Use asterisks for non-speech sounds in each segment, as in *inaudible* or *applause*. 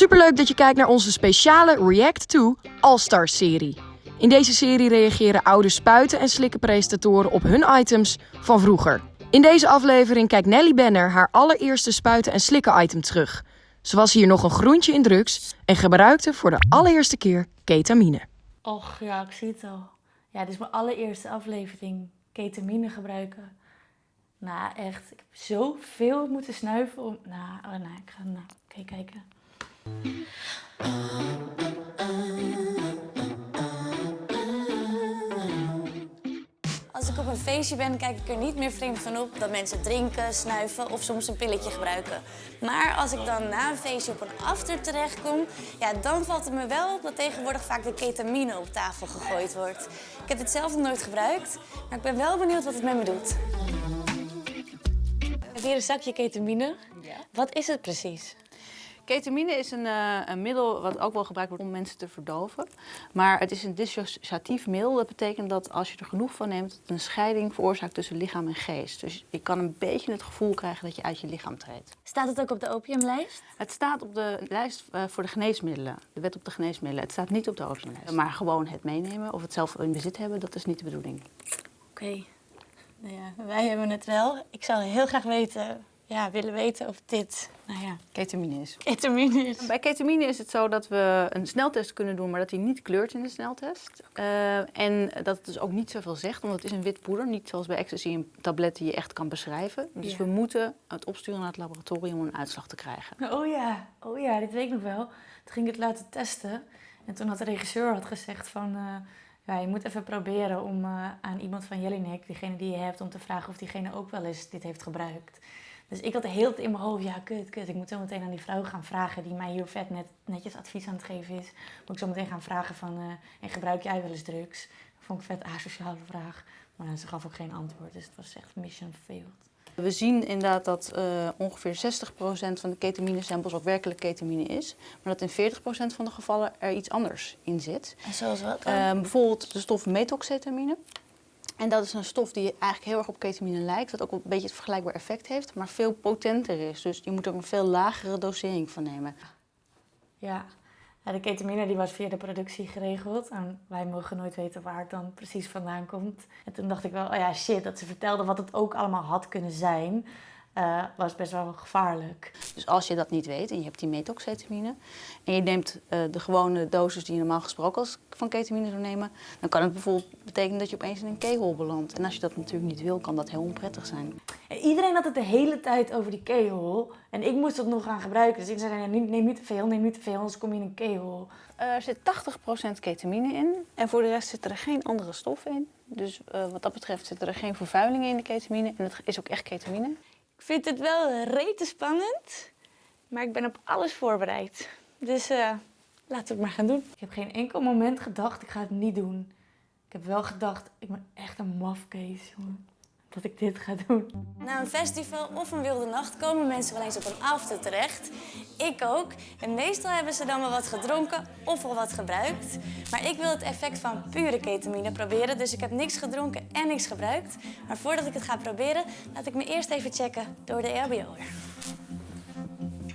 Superleuk dat je kijkt naar onze speciale React to All-Stars serie. In deze serie reageren oude spuiten en slikkenpresentatoren op hun items van vroeger. In deze aflevering kijkt Nelly Benner haar allereerste spuiten en slikken item terug. Ze was hier nog een groentje in drugs en gebruikte voor de allereerste keer ketamine. Och ja, ik zie het al. Ja, dit is mijn allereerste aflevering. Ketamine gebruiken. Nou, echt. Ik heb zoveel moeten snuiven om... Nou, oh, nou ik ga... Nou, oké, kijken. Als ik op een feestje ben, kijk ik er niet meer vreemd van op dat mensen drinken, snuiven of soms een pilletje gebruiken. Maar als ik dan na een feestje op een after terechtkom, ja, dan valt het me wel op dat tegenwoordig vaak de ketamine op tafel gegooid wordt. Ik heb dit zelf nog nooit gebruikt, maar ik ben wel benieuwd wat het met me doet. Ik heb hier een zakje ketamine. Wat is het precies? Ketamine is een, eh, een middel wat ook wel gebruikt wordt om mensen te verdoven. Maar het is een dissociatief middel. Dat betekent dat als je er genoeg van neemt, het een scheiding veroorzaakt tussen lichaam en geest. Dus je kan een beetje het gevoel krijgen dat je uit je lichaam treedt. Staat het ook op de opiumlijst? Het staat op de lijst eh, voor de geneesmiddelen, de wet op de geneesmiddelen. Het staat niet op de opiumlijst. Maar gewoon het meenemen of het zelf in bezit hebben, dat is niet de bedoeling. Oké. Nou ja, wij hebben het wel. Ik zou heel graag weten, ja, willen weten of dit, nou ja, Ketamine is. ketamine is. Bij ketamine is het zo dat we een sneltest kunnen doen, maar dat die niet kleurt in de sneltest. Eh, en dat het dus ook niet zoveel zegt, want het is een wit poeder. Niet zoals bij ecstasy een tablet die je echt kan beschrijven. Dus Ja. we moeten het opsturen naar het laboratorium om een uitslag te krijgen. Oh ja, oh ja, dit weet ik nog wel. Toen ging ik het laten testen. En toen had de regisseur had gezegd van... eh, ja, je moet even proberen om eh, aan iemand van Jelinek, diegene die je hebt, om te vragen of diegene ook wel eens dit heeft gebruikt. Dus ik had de hele tijd in mijn hoofd, ja, kut, kut. Ik moet zo meteen aan die vrouw gaan vragen die mij hier vet net, netjes advies aan het geven is. Moet ik zo meteen gaan vragen van, eh, en gebruik jij wel eens drugs? Dat vond ik een vet asociale vraag. Maar ze gaf ook geen antwoord, dus het was echt mission failed. We zien inderdaad dat eh, ongeveer 60% van de ketamine samples ook werkelijk ketamine is. Maar dat in 40% van de gevallen er iets anders in zit. En zoals wat dan? Eh, bijvoorbeeld de stof methoxetamine. En dat is een stof die eigenlijk heel erg op ketamine lijkt, wat ook een beetje het vergelijkbaar effect heeft, maar veel potenter is. Dus je moet er een veel lagere dosering van nemen. Ja, Ja, de ketamine die was via de productie geregeld. En wij mogen nooit weten waar het dan precies vandaan komt. En toen dacht ik wel, oh ja, shit, dat ze vertelde wat het ook allemaal had kunnen zijn. Eh, was best wel gevaarlijk. Dus als je dat niet weet en je hebt die methoxetamine en je neemt eh, de gewone dosis die je normaal gesproken als van ketamine zou nemen, dan kan het bijvoorbeeld betekenen dat je opeens in een kegel belandt. En als je dat natuurlijk niet wil, kan dat heel onprettig zijn. En iedereen had het de hele tijd over die kegel. En ik moest het nog gaan gebruiken. Dus ik zei, nee, neem niet te veel, neem niet te veel, anders kom je in een kegel. Er zit 80% ketamine in en voor de rest zit er geen andere stof in. Dus eh, wat dat betreft zitten er geen vervuilingen in de ketamine en het is ook echt ketamine. Ik vind het wel rete spannend, maar ik ben op alles voorbereid. Dus eh, laten we het maar gaan doen. Ik heb geen enkel moment gedacht, ik ga het niet doen. Ik heb wel gedacht, ik ben echt een mafkees, jongen. Dat ik dit ga doen. Na een festival of een wilde nacht komen mensen wel eens op een after terecht. Ik ook. En meestal hebben ze dan wel wat gedronken of al wat gebruikt. Maar ik wil het effect van pure ketamine proberen, dus ik heb niks gedronken en niks gebruikt. Maar voordat ik het ga proberen, laat ik me eerst even checken door de RBO'er.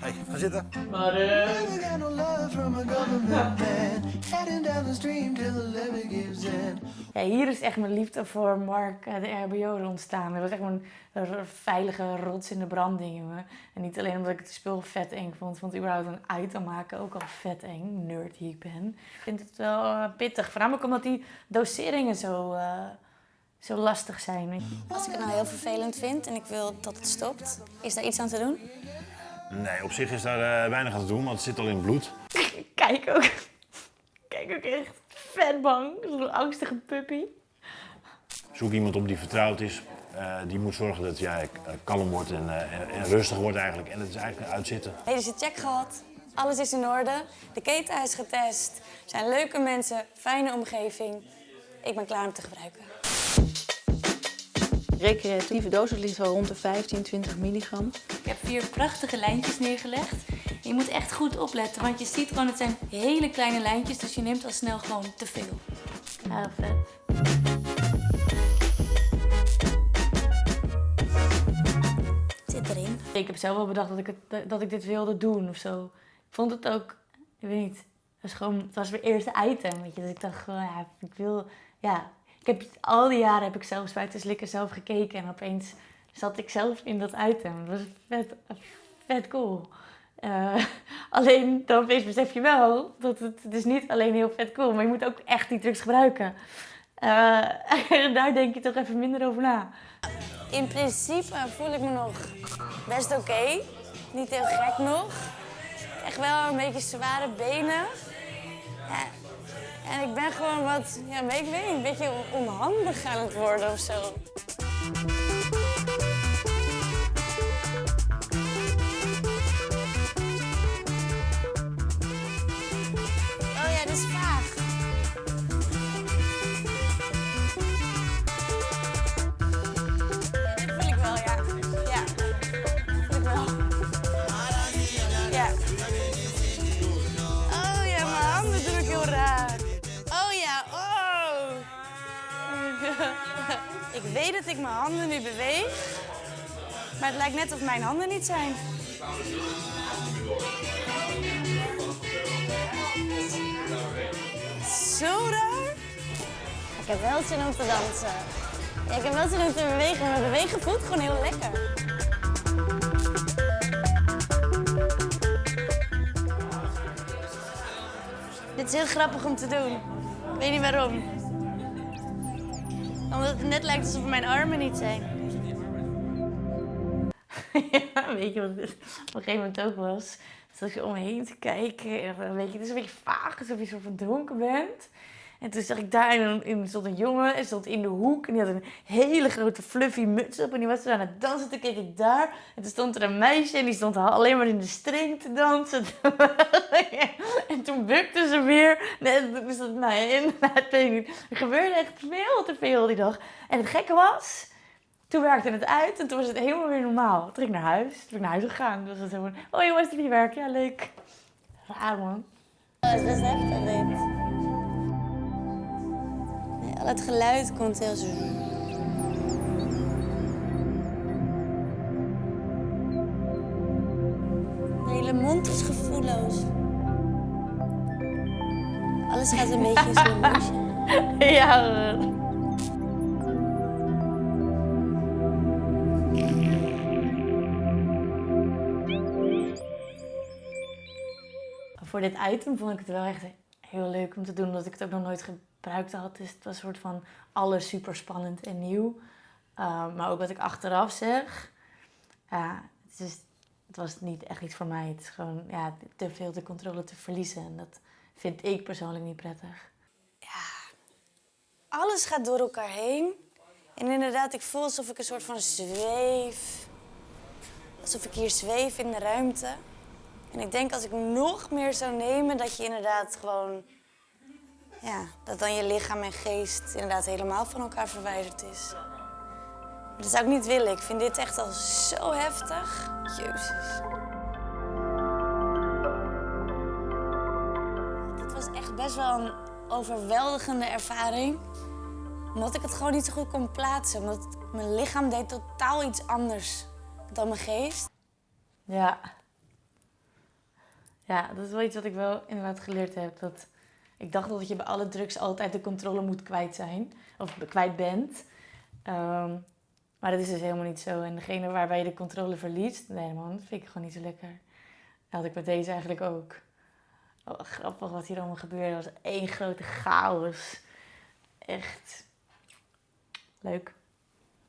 Hey, ga zitten. Never got no love from a government man. Heading down the stream till the levee gives in. Ja, hier is echt mijn liefde voor Mark, eh, de RBO, ontstaan. Dat was echt mijn veilige rots in de branding, jongen. En niet alleen omdat ik het spul vet eng vond. vond überhaupt een item maken ook al vet eng. Nerd die ik ben. Ik vind het wel eh, pittig. Voornamelijk omdat die doseringen zo, eh, zo lastig zijn. Als ik het nou heel vervelend vind en ik wil dat het stopt, is daar iets aan te doen? Nee, op zich is daar eh, weinig aan te doen, want het zit al in het bloed. Ik kijk ook, *laughs* kijk ook echt vet bang. Zo'n angstige puppy. Zoek iemand op die vertrouwd is. Eh, die moet zorgen dat jij eh, kalm wordt en, eh, en, rustig wordt eigenlijk. En het is eigenlijk uitzitten. Medische check gehad, alles is in orde, de keten is getest, er zijn leuke mensen, fijne omgeving. Ik ben klaar om te gebruiken. Recreatieve dosis ligt wel rond de 15, 20 milligram. Ik heb vier prachtige lijntjes neergelegd. Je moet echt goed opletten, want je ziet gewoon, het zijn hele kleine lijntjes, dus je neemt al snel gewoon te veel. Ja, vet. Het zit erin. Ik heb zelf wel bedacht dat ik, het, dat ik dit wilde doen of zo. Ik vond het ook, ik weet niet, het was gewoon, het was mijn eerste item, weet je. Dus ik dacht gewoon, ja, ik wil, ja. Ik heb, al die jaren heb ik zelf spuiten slikken zelf gekeken en opeens zat ik zelf in dat item. Dat was vet, vet cool. Eh, *laughs* alleen dan besef je wel dat het, is niet alleen heel vet cool, maar je moet ook echt die drugs gebruiken. Eh, *laughs* daar denk je toch even minder over na. In principe voel ik me nog best oké. Niet heel gek nog. Echt wel een beetje zware benen. En ik ben gewoon wat, ja, weet ik weet een beetje onhandig aan het worden of zo. Ik weet dat ik mijn handen nu beweeg. Maar het lijkt net of mijn handen niet zijn. Zo raar. Ik heb wel zin om te dansen. Ik heb wel zin om te bewegen, maar bewegen voelt gewoon heel lekker. Dit is heel grappig om te doen. Ik weet niet waarom. Omdat het net lijkt alsof mijn armen niet zijn. *laughs* ja, weet je wat op een gegeven moment ook was? Zat je om me heen te kijken en weet je, het is een beetje vaag, alsof je zo van dronken bent. En toen zag ik daar in, in, stond een jongen en stond in de hoek en die had een hele grote fluffy muts op en die was aan het dansen. Toen keek ik daar en toen stond er een meisje en die stond alleen maar in de string te dansen. *laughs* en toen bukte ze weer. Nee, dus inderdaad, *laughs* weet ik niet. Er gebeurde echt veel te veel die dag. En het gekke was, toen werkte het uit en toen was het helemaal weer normaal. Toen ging ik naar huis, toen ben ik naar huis gegaan. Toen was het zo oh jongens, heb je werk? Ja, leuk. Raar man. Oh, dat is best heftig. Het geluid komt heel zo. De hele mond is gevoelloos. Alles gaat een beetje motion. *laughs* ja. Voor dit item vond ik het wel echt heel leuk om te doen, omdat ik het ook nog nooit gebruikt had. Dus het was een soort van alles super spannend en nieuw. Uh, maar ook wat ik achteraf zeg, ja, het, is, het was niet echt iets voor mij. Het is gewoon ja, te veel de controle te verliezen. En dat vind ik persoonlijk niet prettig. Alles gaat door elkaar heen. En inderdaad, ik voel alsof ik een soort van zweef. Alsof ik hier zweef in de ruimte. En ik denk als ik nog meer zou nemen, dat je inderdaad gewoon... Ja, dat dan je lichaam en geest inderdaad helemaal van elkaar verwijderd is. Dat zou ik niet willen. Ik vind dit echt al zo heftig. Jezus. Dit was echt best wel een overweldigende ervaring. Omdat ik het gewoon niet zo goed kon plaatsen. Omdat mijn lichaam deed totaal iets anders dan mijn geest. Ja. Ja, dat is wel iets wat ik wel inderdaad geleerd heb. Dat ik dacht dat je bij alle drugs altijd de controle moet kwijt zijn. Of kwijt bent. Ehm, maar dat is dus helemaal niet zo. En degene waarbij je de controle verliest, nee man, dat vind ik gewoon niet zo lekker. Dat had ik met deze eigenlijk ook. Oh, grappig wat hier allemaal gebeurde. Het was één grote chaos. Echt leuk.